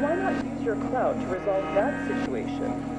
why not use your clout to resolve that situation?